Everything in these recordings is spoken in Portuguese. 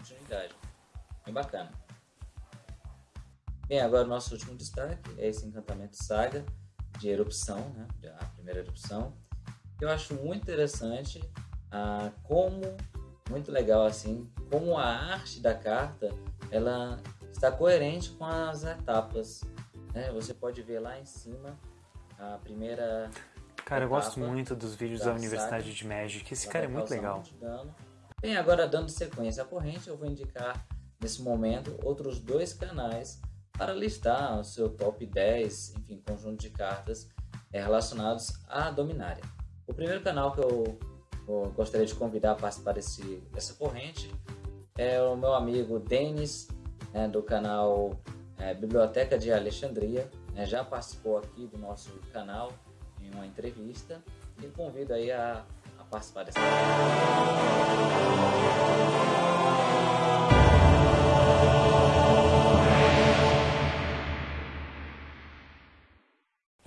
continuidade. Bem bacana. Bem, agora o nosso último destaque é esse encantamento saga de erupção, né? a primeira erupção. Eu acho muito interessante ah, como, muito legal assim, como a arte da carta ela está coerente com as etapas. Né? Você pode ver lá em cima a primeira. Cara, eu gosto muito dos vídeos da, da Universidade saga. de Magic. Esse cara é muito legal. Bem, agora dando sequência à corrente, eu vou indicar nesse momento outros dois canais para listar o seu top 10, enfim, conjunto de cartas é, relacionados à Dominária. O primeiro canal que eu, gostaria de convidar a participar desse, dessa corrente é o meu amigo Denis, né, do canal é, Biblioteca de Alexandria. Né, já participou aqui do nosso canal em uma entrevista e convido aí a, a participar dessa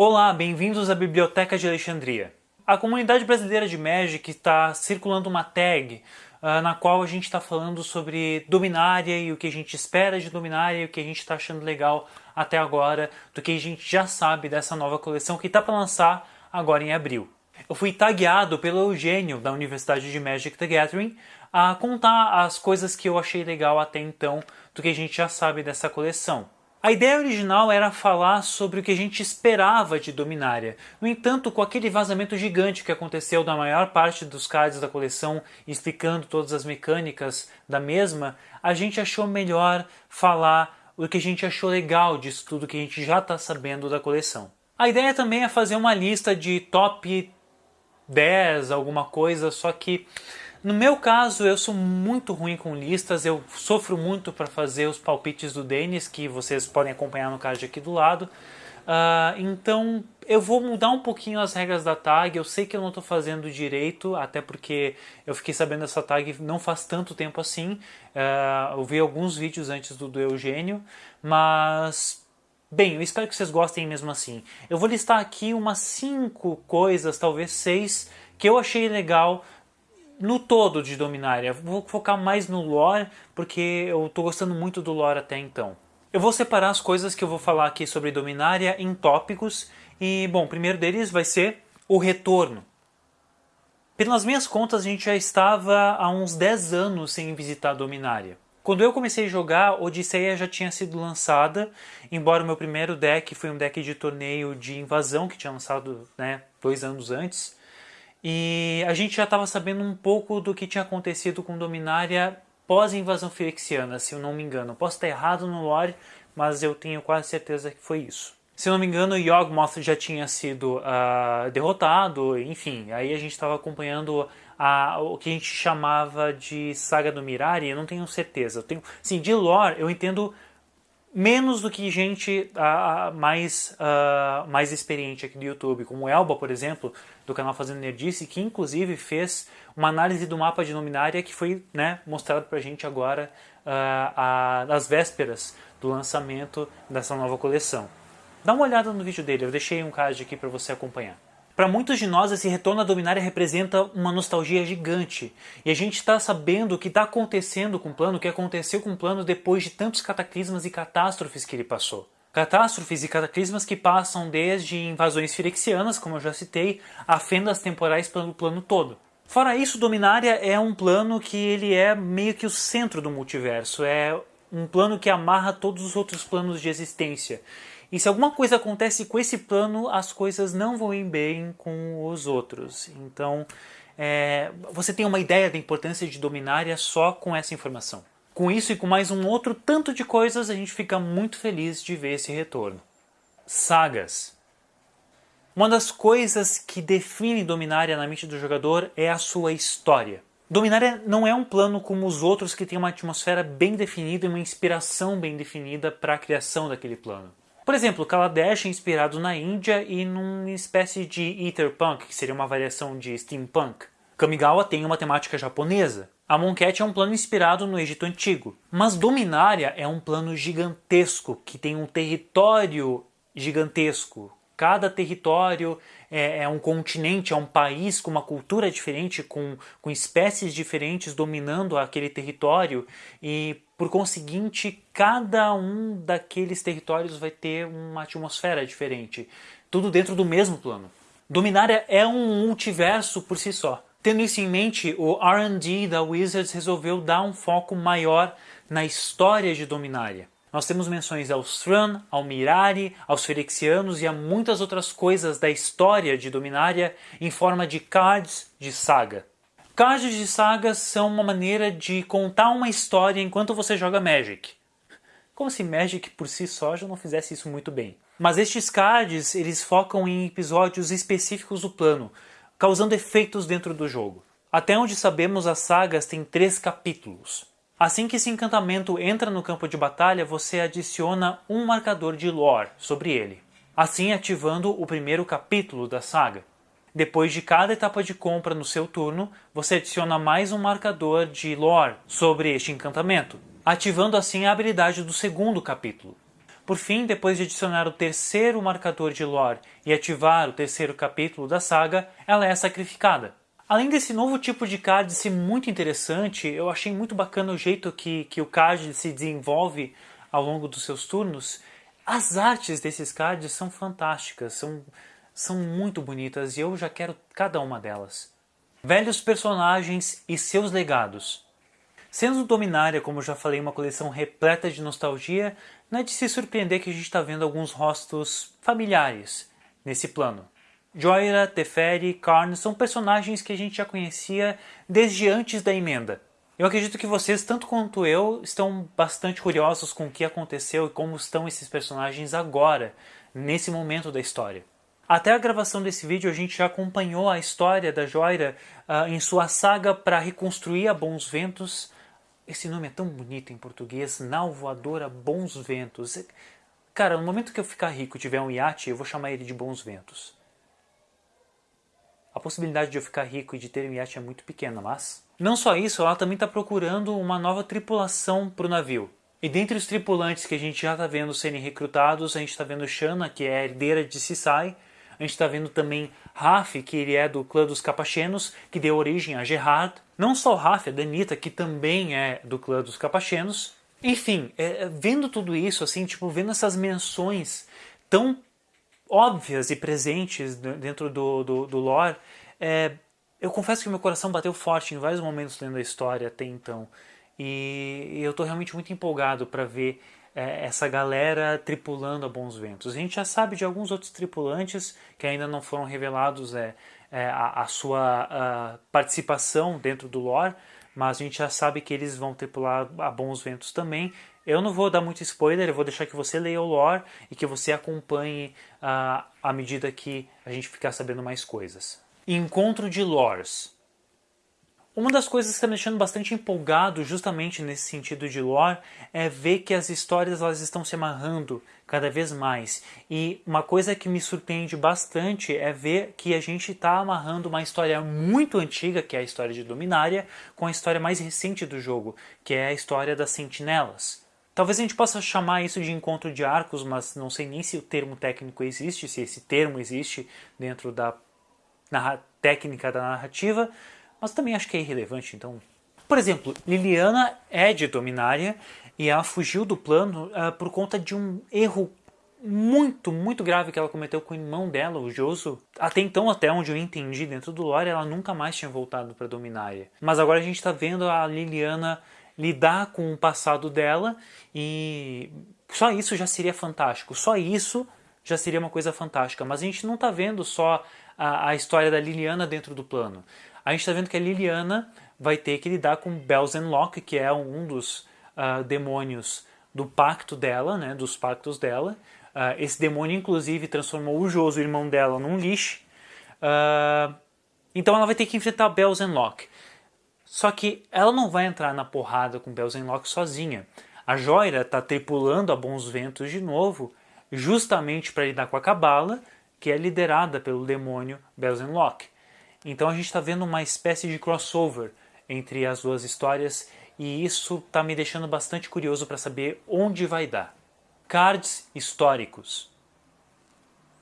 Olá, bem-vindos à Biblioteca de Alexandria. A comunidade brasileira de Magic está circulando uma tag uh, na qual a gente está falando sobre Dominária e o que a gente espera de Dominária e o que a gente está achando legal até agora, do que a gente já sabe dessa nova coleção que está para lançar agora em abril. Eu fui tagueado pelo Eugênio da Universidade de Magic the Gathering a contar as coisas que eu achei legal até então do que a gente já sabe dessa coleção. A ideia original era falar sobre o que a gente esperava de Dominária. No entanto, com aquele vazamento gigante que aconteceu da maior parte dos cards da coleção, explicando todas as mecânicas da mesma, a gente achou melhor falar o que a gente achou legal disso tudo que a gente já está sabendo da coleção. A ideia também é fazer uma lista de top 10, alguma coisa, só que no meu caso, eu sou muito ruim com listas, eu sofro muito para fazer os palpites do Denis, que vocês podem acompanhar no card aqui do lado. Uh, então eu vou mudar um pouquinho as regras da tag, eu sei que eu não estou fazendo direito, até porque eu fiquei sabendo dessa tag não faz tanto tempo assim, uh, eu vi alguns vídeos antes do, do Eugênio, mas Bem, eu espero que vocês gostem mesmo assim. Eu vou listar aqui umas 5 coisas, talvez 6, que eu achei legal no todo de Dominária. Vou focar mais no lore, porque eu estou gostando muito do lore até então. Eu vou separar as coisas que eu vou falar aqui sobre Dominária em tópicos. E, bom, o primeiro deles vai ser o retorno. Pelas minhas contas, a gente já estava há uns 10 anos sem visitar Dominária. Quando eu comecei a jogar, Odisseia já tinha sido lançada, embora o meu primeiro deck foi um deck de torneio de invasão que tinha lançado né, dois anos antes. E a gente já estava sabendo um pouco do que tinha acontecido com Dominária pós-invasão firexiana, se eu não me engano. Posso estar errado no lore, mas eu tenho quase certeza que foi isso. Se eu não me engano, Yawgmoth já tinha sido uh, derrotado, enfim, aí a gente estava acompanhando a, o que a gente chamava de Saga do Mirari, eu não tenho certeza. Eu tenho, sim, de lore eu entendo menos do que gente mais, mais experiente aqui do YouTube, como Elba, por exemplo, do canal Fazendo Nerdice, que inclusive fez uma análise do mapa de Luminária que foi né, mostrado pra gente agora às vésperas do lançamento dessa nova coleção. Dá uma olhada no vídeo dele, eu deixei um card aqui para você acompanhar. Para muitos de nós, esse retorno à Dominária representa uma nostalgia gigante. E a gente está sabendo o que está acontecendo com o plano, o que aconteceu com o plano depois de tantos cataclismas e catástrofes que ele passou. Catástrofes e cataclismas que passam desde invasões firexianas, como eu já citei, a fendas temporais pelo plano todo. Fora isso, Dominária é um plano que ele é meio que o centro do multiverso, é um plano que amarra todos os outros planos de existência. E se alguma coisa acontece com esse plano, as coisas não vão ir bem com os outros. Então, é, você tem uma ideia da importância de Dominária só com essa informação. Com isso e com mais um outro tanto de coisas, a gente fica muito feliz de ver esse retorno. Sagas. Uma das coisas que define Dominária na mente do jogador é a sua história. Dominária não é um plano como os outros que tem uma atmosfera bem definida e uma inspiração bem definida para a criação daquele plano. Por exemplo, Kaladesh é inspirado na Índia e numa espécie de Etherpunk, que seria uma variação de Steampunk. Kamigawa tem uma temática japonesa. A Monket é um plano inspirado no Egito Antigo. Mas Dominária é um plano gigantesco, que tem um território gigantesco, cada território é, é, um continente, é um país com uma cultura diferente, com, com espécies diferentes dominando aquele território e, por conseguinte, cada um daqueles territórios vai ter uma atmosfera diferente. Tudo dentro do mesmo plano. Dominária é um multiverso por si só. Tendo isso em mente, o R&D da Wizards resolveu dar um foco maior na história de Dominária. Nós temos menções aos Thran, ao Mirari, aos Ferexianos e a muitas outras coisas da história de Dominária em forma de cards de saga. Cards de saga são uma maneira de contar uma história enquanto você joga Magic. Como se Magic por si só já não fizesse isso muito bem. Mas estes cards, eles focam em episódios específicos do plano, causando efeitos dentro do jogo. Até onde sabemos, as sagas têm três capítulos. Assim que esse encantamento entra no campo de batalha, você adiciona um marcador de lore sobre ele, assim ativando o primeiro capítulo da saga. Depois de cada etapa de compra no seu turno, você adiciona mais um marcador de lore sobre este encantamento, ativando assim a habilidade do segundo capítulo. Por fim, depois de adicionar o terceiro marcador de lore e ativar o terceiro capítulo da saga, ela é sacrificada. Além desse novo tipo de card ser muito interessante, eu achei muito bacana o jeito que, que o card se desenvolve ao longo dos seus turnos. As artes desses cards são fantásticas, são, são muito bonitas e eu já quero cada uma delas. Velhos personagens e seus legados. Sendo Dominária, como já falei, uma coleção repleta de nostalgia, não é de se surpreender que a gente está vendo alguns rostos familiares nesse plano. Joira, Teferi, Karn são personagens que a gente já conhecia desde antes da emenda. Eu acredito que vocês, tanto quanto eu, estão bastante curiosos com o que aconteceu e como estão esses personagens agora, nesse momento da história. Até a gravação desse vídeo a gente já acompanhou a história da Joira uh, em sua saga para reconstruir a Bons Ventos. Esse nome é tão bonito em português, Nau Voadora Bons Ventos. Cara, no momento que eu ficar rico e tiver um iate, eu vou chamar ele de Bons Ventos. A possibilidade de eu ficar rico e de ter um iate é muito pequena, mas... Não só isso, ela também está procurando uma nova tripulação para o navio. E dentre os tripulantes que a gente já está vendo serem recrutados, a gente está vendo Shanna, que é herdeira de Sisai, a gente está vendo também Raf, que ele é do clã dos Capachenos, que deu origem a Gerard. Não só Raf, a Danita, que também é do clã dos Capachenos. Enfim, é, vendo tudo isso, assim, tipo, vendo essas menções tão óbvias e presentes dentro do, do, do lore, é, eu confesso que meu coração bateu forte em vários momentos lendo a história até então. E eu estou realmente muito empolgado para ver é, essa galera tripulando a Bons Ventos. A gente já sabe de alguns outros tripulantes que ainda não foram revelados é, é a, a, sua a participação dentro do lore, mas a gente já sabe que eles vão tripular a Bons Ventos também. Eu não vou dar muito spoiler, eu vou deixar que você leia o lore e que você acompanhe uh, à medida que a gente ficar sabendo mais coisas. Encontro de lores. Uma das coisas que está me deixando bastante empolgado justamente nesse sentido de lore é ver que as histórias elas estão se amarrando cada vez mais. E uma coisa que me surpreende bastante é ver que a gente está amarrando uma história muito antiga, que é a história de Dominária, com a história mais recente do jogo, que é a história das Sentinelas. Talvez a gente possa chamar isso de encontro de arcos, mas não sei nem se o termo técnico existe, se esse termo existe dentro da técnica da narrativa, mas também acho que é irrelevante, então... Por exemplo, Liliana é de Dominária e ela fugiu do plano uh, por conta de um erro muito, muito grave que ela cometeu com o irmão dela, o Joso. Até então, até onde eu entendi dentro do lore, ela nunca mais tinha voltado para Dominária. Mas agora a gente está vendo a Liliana lidar com o passado dela e só isso já seria fantástico. Só isso já seria uma coisa fantástica. Mas a gente não está vendo só a, a, história da Liliana dentro do plano. A gente está vendo que a Liliana vai ter que lidar com Belzenlock, que é um dos uh, demônios do pacto dela, né, dos pactos dela. Uh, esse demônio, inclusive, transformou o Joso, o irmão dela, num lixo. Uh, então ela vai ter que enfrentar Belzenlock. Só que ela não vai entrar na porrada com Belzenlock sozinha. A Joira está tripulando a bons ventos de novo, justamente para lidar com a Cabala, que é liderada pelo demônio Belzenlock. Então a gente está vendo uma espécie de crossover entre as duas histórias e isso está me deixando bastante curioso para saber onde vai dar. Cards históricos.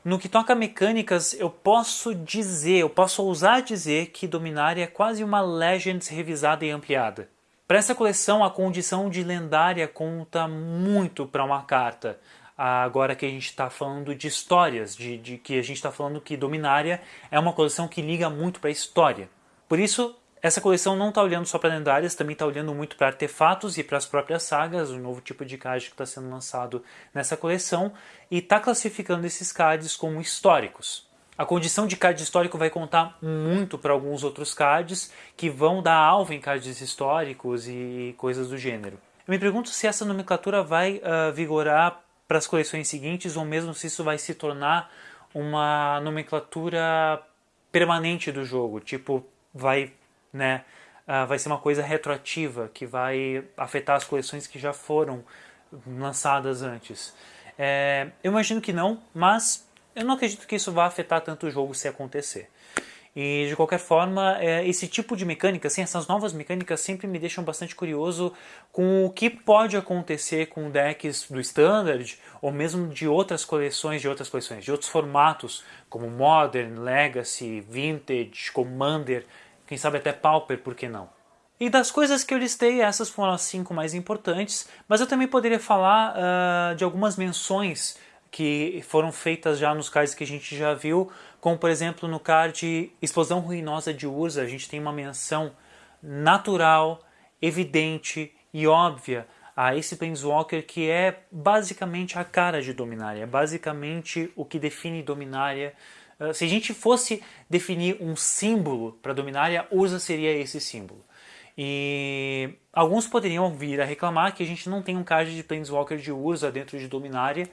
No que toca a mecânicas, eu posso dizer, eu posso ousar dizer que Dominária é quase uma Legends revisada e ampliada. Para essa coleção, a condição de lendária conta muito para uma carta. Agora que a gente está falando de histórias, de, de que a gente está falando que Dominária é uma coleção que liga muito para a história. Por isso, essa coleção não está olhando só para lendárias, também está olhando muito para artefatos e para as próprias sagas, o novo tipo de card que está sendo lançado nessa coleção, e está classificando esses cards como históricos. A condição de card histórico vai contar muito para alguns outros cards que vão dar alvo em cards históricos e coisas do gênero. Eu me pergunto se essa nomenclatura vai uh, vigorar para as coleções seguintes ou mesmo se isso vai se tornar uma nomenclatura permanente do jogo, tipo vai né, uh, vai ser uma coisa retroativa que vai afetar as coleções que já foram lançadas antes. É, eu imagino que não, mas eu não acredito que isso vá afetar tanto o jogo se acontecer. E de qualquer forma, é, esse tipo de mecânica, assim, essas novas mecânicas sempre me deixam bastante curioso com o que pode acontecer com decks do Standard ou mesmo de outras coleções, de outras coleções, de outros formatos, como Modern, Legacy, Vintage, Commander, quem sabe até Pauper, por que não? E das coisas que eu listei, essas foram as cinco mais importantes, mas eu também poderia falar uh, de algumas menções que foram feitas já nos cards que a gente já viu, como por exemplo no card Explosão Ruinosa de Urza, a gente tem uma menção natural, evidente e óbvia a esse Planeswalker que é basicamente a cara de Dominária, é basicamente o que define Dominária ah, se a gente fosse definir um símbolo para Dominária, Urza seria esse símbolo. E alguns poderiam vir a reclamar que a gente não tem um card de Planeswalker de Urza dentro de Dominária,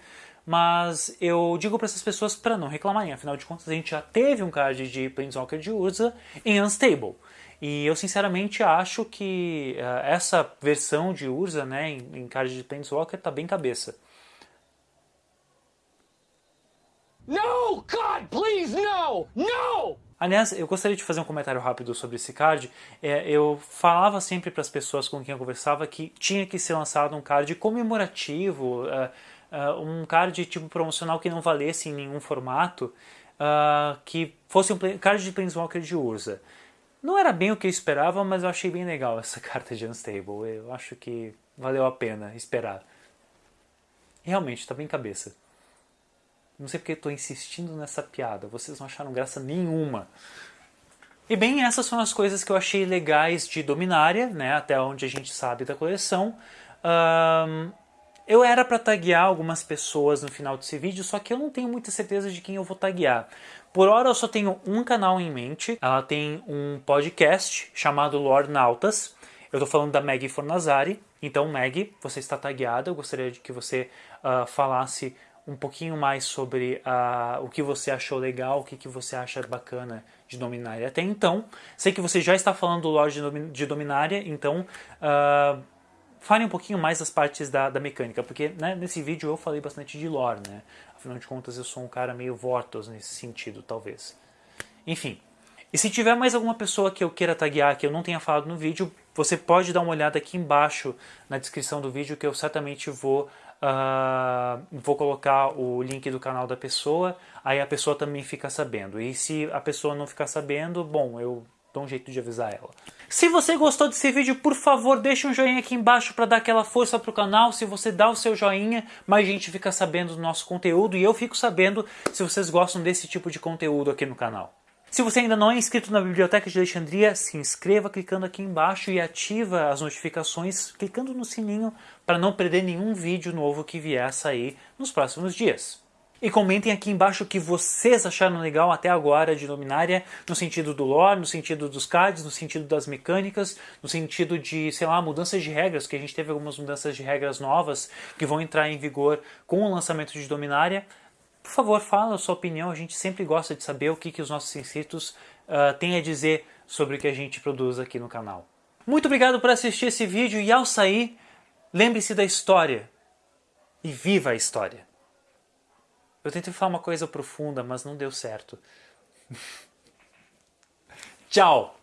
mas eu digo para essas pessoas para não reclamarem, afinal de contas a gente já teve um card de Planeswalker de Urza em Unstable. E eu sinceramente acho que uh, essa versão de Urza né, em, em card de Planeswalker está bem cabeça. No! God, please, no! No! Aliás, eu gostaria de fazer um comentário rápido sobre esse card. É, eu falava sempre para as pessoas com quem eu conversava que tinha que ser lançado um card comemorativo, uh, uh, um card tipo promocional que não valesse em nenhum formato, uh, que fosse um card de Planeswalker de Urza. Não era bem o que eu esperava, mas eu achei bem legal essa carta de Unstable. Eu acho que valeu a pena esperar. Realmente, está bem cabeça. Não sei porque estou insistindo nessa piada, vocês não acharam graça nenhuma. E bem, essas são as coisas que eu achei legais de Dominária, né, até onde a gente sabe da coleção. Um, eu era para taguear algumas pessoas no final desse vídeo, só que eu não tenho muita certeza de quem eu vou taguear. Por hora eu só tenho um canal em mente, ela tem um podcast chamado Lord Nautas. Eu estou falando da Maggie Fornazari. Então, Maggie, você está tagueada. Eu gostaria de que você uh, falasse um pouquinho mais sobre uh, o que você achou legal, o que, que você acha bacana de Dominária até então. Sei que você já está falando do lore de Dominária, então uh, fale um pouquinho mais das partes da, da mecânica, porque né, nesse vídeo eu falei bastante de lore, né? Afinal de contas eu sou um cara meio Vortos nesse sentido, talvez. Enfim, e se tiver mais alguma pessoa que eu queira taguear que eu não tenha falado no vídeo, você pode dar uma olhada aqui embaixo na descrição do vídeo que eu certamente vou Uh, vou colocar o link do canal da pessoa, aí a pessoa também fica sabendo. E se a pessoa não ficar sabendo, bom, eu dou um jeito de avisar ela. Se você gostou desse vídeo, por favor, deixe um joinha aqui embaixo para dar aquela força pro canal. Se você dá o seu joinha, mais gente fica sabendo do nosso conteúdo e eu fico sabendo se vocês gostam desse tipo de conteúdo aqui no canal. Se você ainda não é inscrito na Biblioteca de Alexandria, se inscreva clicando aqui embaixo e ativa as notificações clicando no sininho para não perder nenhum vídeo novo que vier a sair nos próximos dias. E comentem aqui embaixo o que vocês acharam legal até agora de Dominária, no sentido do lore, no sentido dos cards, no sentido das mecânicas, no sentido de, sei lá, mudanças de regras, que a gente teve algumas mudanças de regras novas que vão entrar em vigor com o lançamento de Dominária. Por favor, fala a sua opinião, a gente sempre gosta de saber o que, que os nossos inscritos uh, têm a dizer sobre o que a gente produz aqui no canal. Muito obrigado por assistir esse vídeo e ao sair, lembre-se da história e viva a história. Eu tentei falar uma coisa profunda, mas não deu certo. Tchau!